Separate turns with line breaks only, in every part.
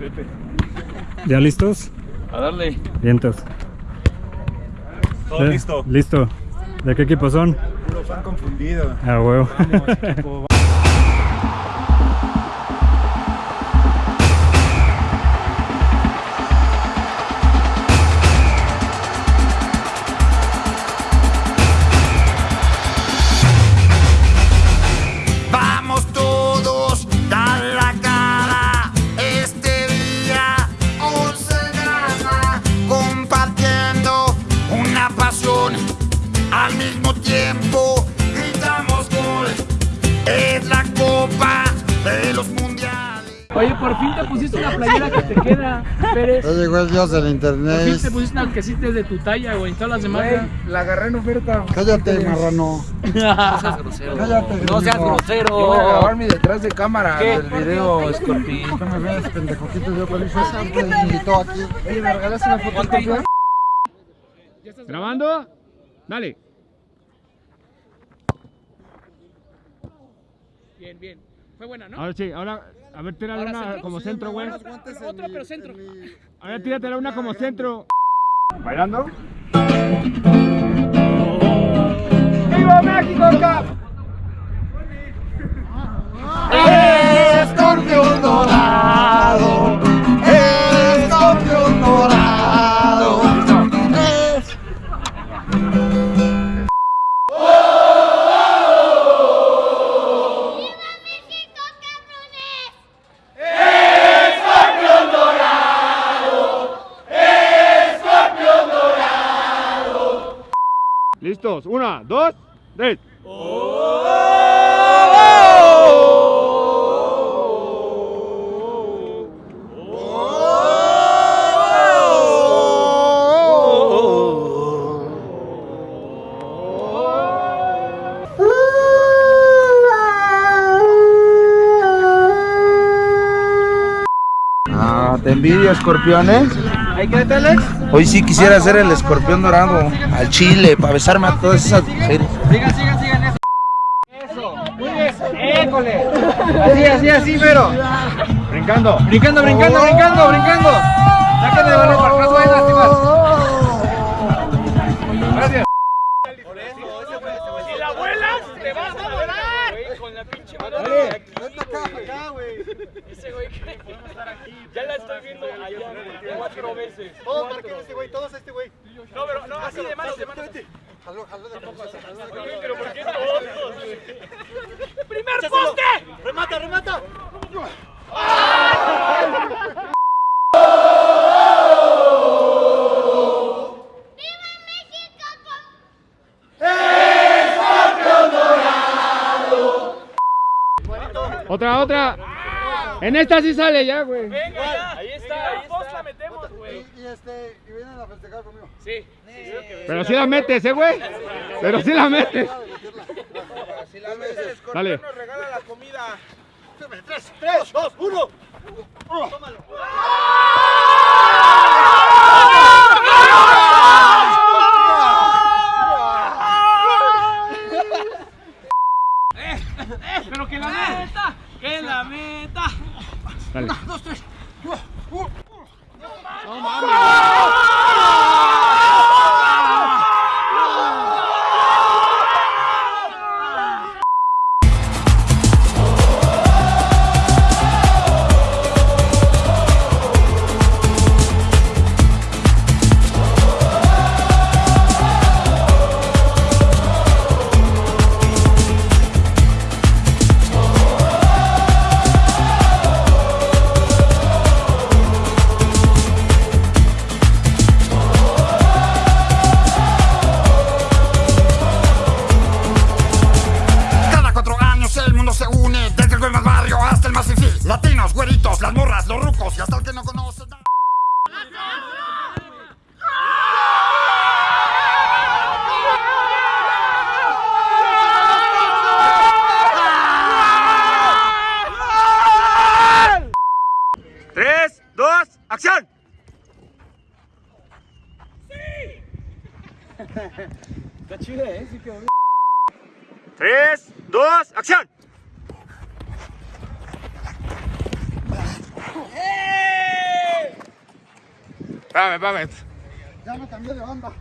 Pepe.
¿Ya listos?
A darle.
Vientos.
Todo listo.
Listo. ¿De qué equipo son?
Puro fan confundido.
Ah, huevo.
Vamos, equipo.
Queda, Pérez.
Llegó el dios del
Por fin
internet.
te pusiste una que sí es de tu talla, güey. Todas las demás.
Güey, la agarré en oferta.
Cállate, marrano. Cállate.
No seas.
Yo
grosero.
voy a grabar mi detrás de cámara del video, Scorpi.
No me ves, pendejo. Quito yo con eso. Siempre me invitó aquí.
Oye, ¿me regalas una foto?
¿Grabando? Dale.
Bien, bien. Fue buena, ¿no?
Ahora sí, ahora, a ver, tírale una
centro.
como
Sí,
centro, güey.
Otro, otro, pero centro.
Ahora tíratela una como centro. ¿Bailando?
¡Viva México, Cap! Escorpiones. Hoy sí quisiera ser el escorpión dorado al chile para besarme a todas esas mujeres.
Sigan, sigan, sigan eso. Eso. Muy bien. École. Así, así, así, pero.
Brincando.
Brincando, brincando, brincando, brincando. Saquen el balón para atrás, Pinche mano de aquí, Ese güey que estar aquí. Ya la estoy viendo allá cuatro veces. Todos marquen este güey, todos este güey. No, pero no, así de manos, de manos. Oye, pero ¿por qué todos? güey? ¡Primer poste! ¡Remata, remata!
Otra, otra. En esta sí sale ya, güey.
Venga, ya. Ahí está, ahí está. la metemos, güey.
Y este, y vienen a festejar conmigo.
Sí.
Pero sí la metes, eh, güey. Pero sí la metes.
Si la ves, el escorpión
Dale.
nos regala la comida.
Pero que la Que la meta.
Dale.
Cada
3, 2, acción.
¡Eh!
Espérame.
Ya me cambié de banda.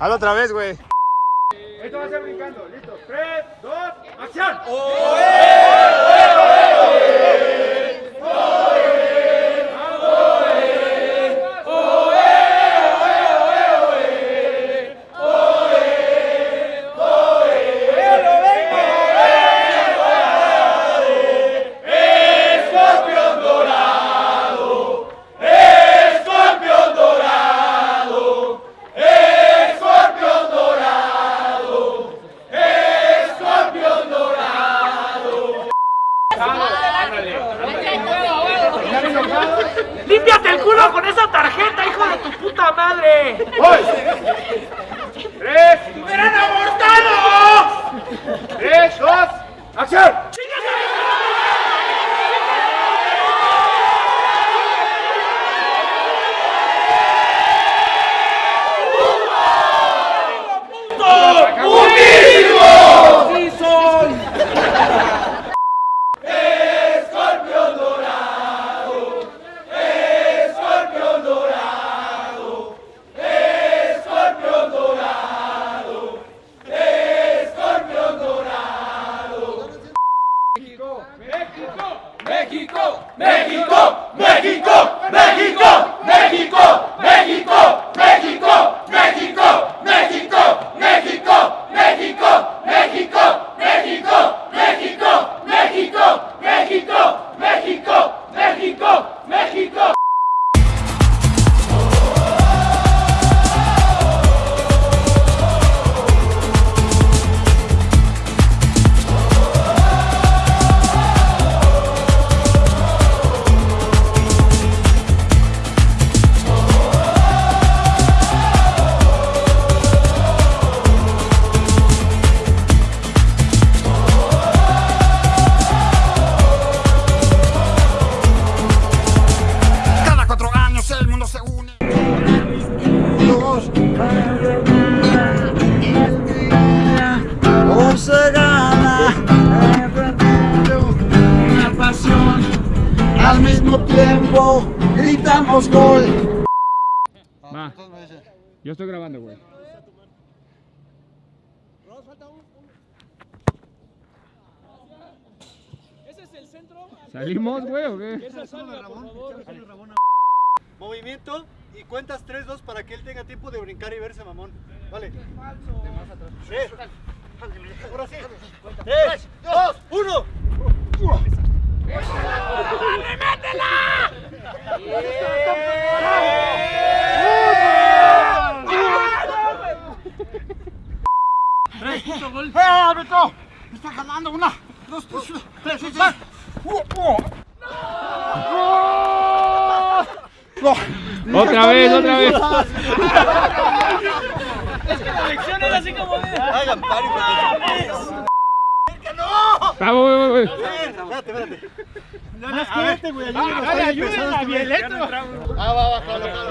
Hazlo otra vez, güey.
Esto va a ser brincando. Listo. 3, 2, acción.
¡Límpiate el culo con esa tarjeta, hijo de tu puta madre!
Voy. 3,
¡Eran abortados!
3, 2, acción.
Cada
gritamos gol.
Va. Yo estoy grabando, güey. ¿Salimos, güey, o qué?
Movimiento y cuentas 3, 2 para que él tenga tiempo de brincar y verse mamón. Vale. Tres. Ahora sí. 3, 2, 1.
¡Eh, Una, dos, tres, tres, tres. tres.
Otra vez, otra vez.
La lección era así como de...
Hagan pari
Vamos, güey, güey.
Espérate, espérate.
Más fuerte, güey. Ayúdame.
Dale, ayúdenla, Violeto.
Ah, va, va, jalo, jalo.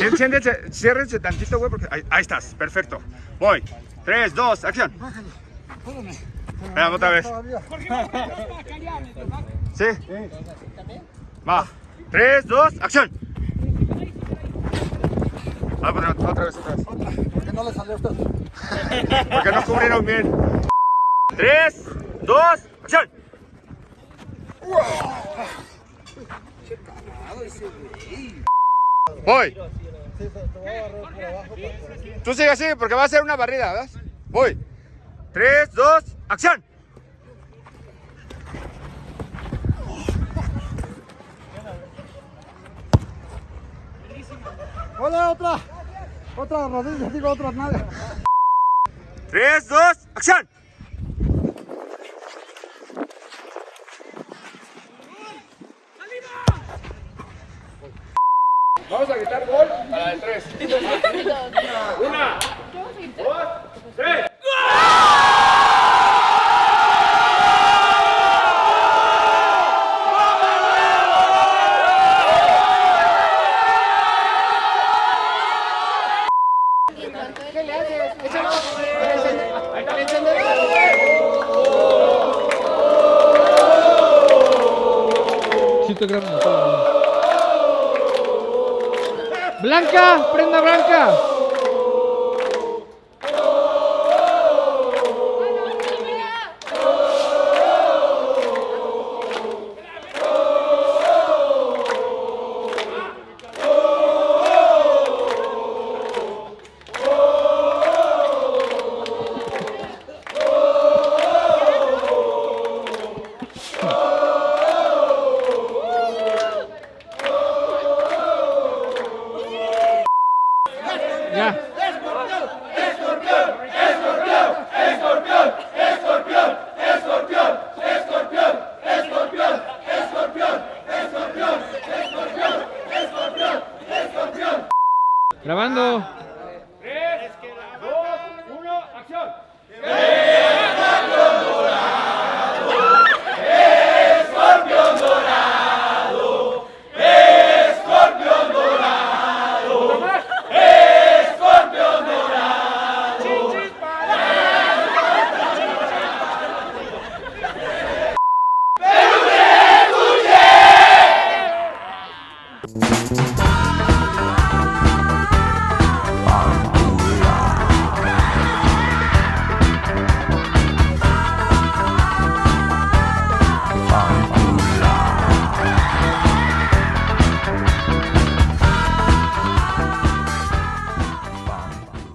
Sí,
siéntense- Ciérrense tantito, güey, porque ahí, ahí estás. Perfecto. Voy. 3, 2, acción. Espérame otra vez. ¿Sí? Va. 3, 2, acción. Ah, bueno, otra vez, otra vez.
Porque no le salió a usted.
Porque no cubrieron bien. 3, 2, acción. Voy. Tú sigue así porque va a ser una barrida, ¿verdad? Voy. 3, 2, acción.
Hola, otra. Otra rodilla, digo otra nalga.
3, 2, acción. Gritar gol a la de tres. Una, dos, tres.
Prenda blanca. Bye.